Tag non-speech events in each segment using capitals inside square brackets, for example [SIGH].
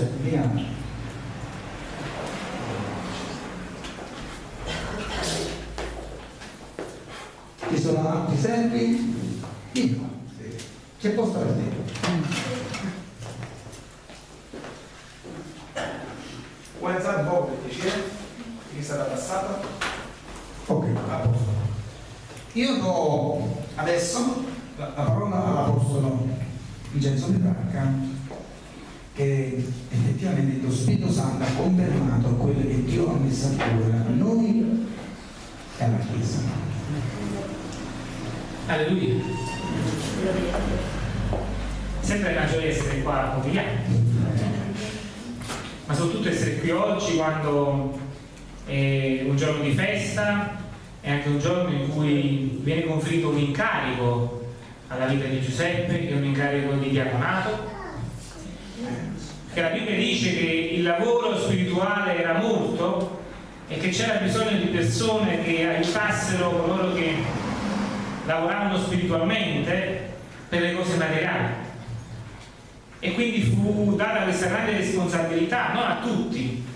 Giuseppe, Ci sono altri servi? Io. C'è posto per te. Un po' per piacere? Che stata passata? Ok, a posto. Io do adesso la, la parola all'Apostolo Vincenzo Petrarca che effettivamente lo Spirito Santo ha confermato quello che Dio ha messo a cuore a noi e alla Chiesa. Alleluia. Sempre una gioia essere qua gli altri ma soprattutto essere qui oggi quando è un giorno di festa è anche un giorno in cui viene conferito un incarico alla vita di Giuseppe, che è un incarico di diaconato, che la Bibbia dice che il lavoro spirituale era molto e che c'era bisogno di persone che aiutassero coloro che lavoravano spiritualmente per le cose materiali. E quindi fu data questa grande responsabilità non a tutti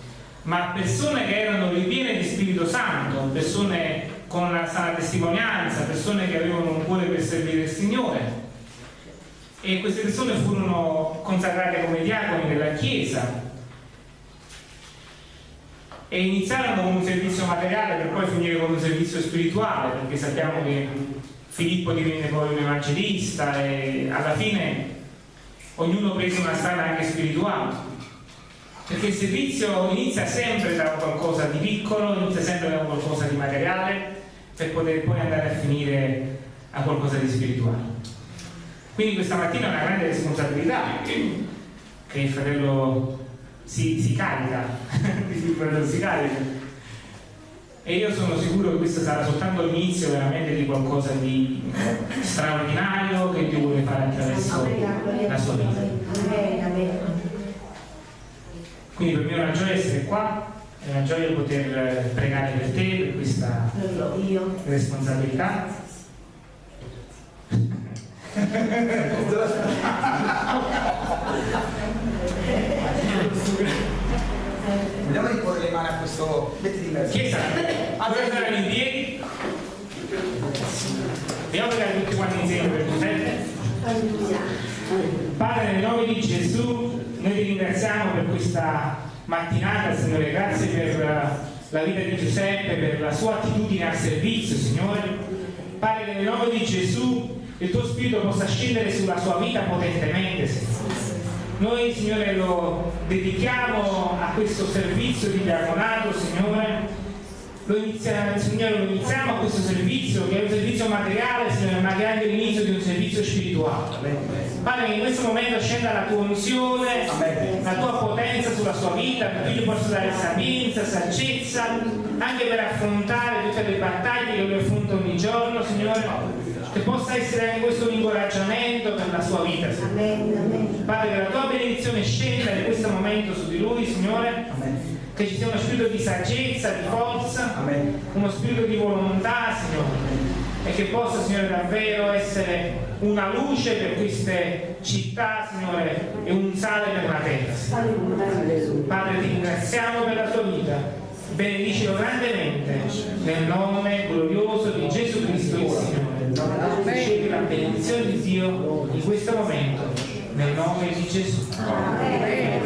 ma a persone che erano ripiene di Spirito Santo persone con una sana testimonianza persone che avevano un cuore per servire il Signore e queste persone furono consacrate come diaconi della Chiesa. E iniziarono con un servizio materiale per poi finire con un servizio spirituale perché sappiamo che Filippo divenne poi un evangelista e alla fine ognuno prese una strada anche spirituale. Perché il servizio inizia sempre da qualcosa di piccolo inizia sempre da qualcosa di materiale per poter poi andare a finire a qualcosa di spirituale quindi questa mattina è una grande responsabilità che il fratello si, si carica [LAUGHS] il fratello si carica e io sono sicuro che questo sarà soltanto l'inizio veramente di qualcosa di straordinario che Dio vuole fare attraverso la sua vita. Quindi per me è una gioia essere qua, è una gioia poter pregare per te, per questa responsabilità. Vogliamo riporre le mani a questo. Mettiti in mezzo. Chiesa, allora saranno in piedi. Vediamo pregare tutti quanti insieme per Giuseppe. Padre, nel nome di Gesù, noi ti ringraziamo per questa mattinata, Signore. Grazie per la vita di Giuseppe, per la sua attitudine al servizio, Signore. Padre, nel nome di Gesù, il tuo spirito possa scendere sulla sua vita potentemente, Signore noi, Signore, lo dedichiamo a questo servizio di diaconato, Signore. Lo inizia, Signore, lo iniziamo a questo servizio che è un servizio materiale, Signore, ma che è anche l'inizio di un servizio spirituale. Padre, che in questo momento scenda la tua unzione, la tua potenza sulla sua vita, perché io possa dare sapienza, saggezza, anche per affrontare tutte le battaglie che lui affronta ogni giorno, Signore che possa essere anche questo un incoraggiamento per la sua vita. Padre, che la tua benedizione scenda in questo momento su di lui, Signore. Amen. Che ci sia uno spirito di saggezza, di forza, Amen. uno spirito di volontà, Signore. E che possa, Signore, davvero essere una luce per queste città, Signore, e un sale per la terra. Padre, ti ringraziamo per la tua vita benedicilo grandemente nel nome glorioso di Gesù Cristo il Signore la benedizione di Dio in questo momento, nel nome di Gesù. Amen.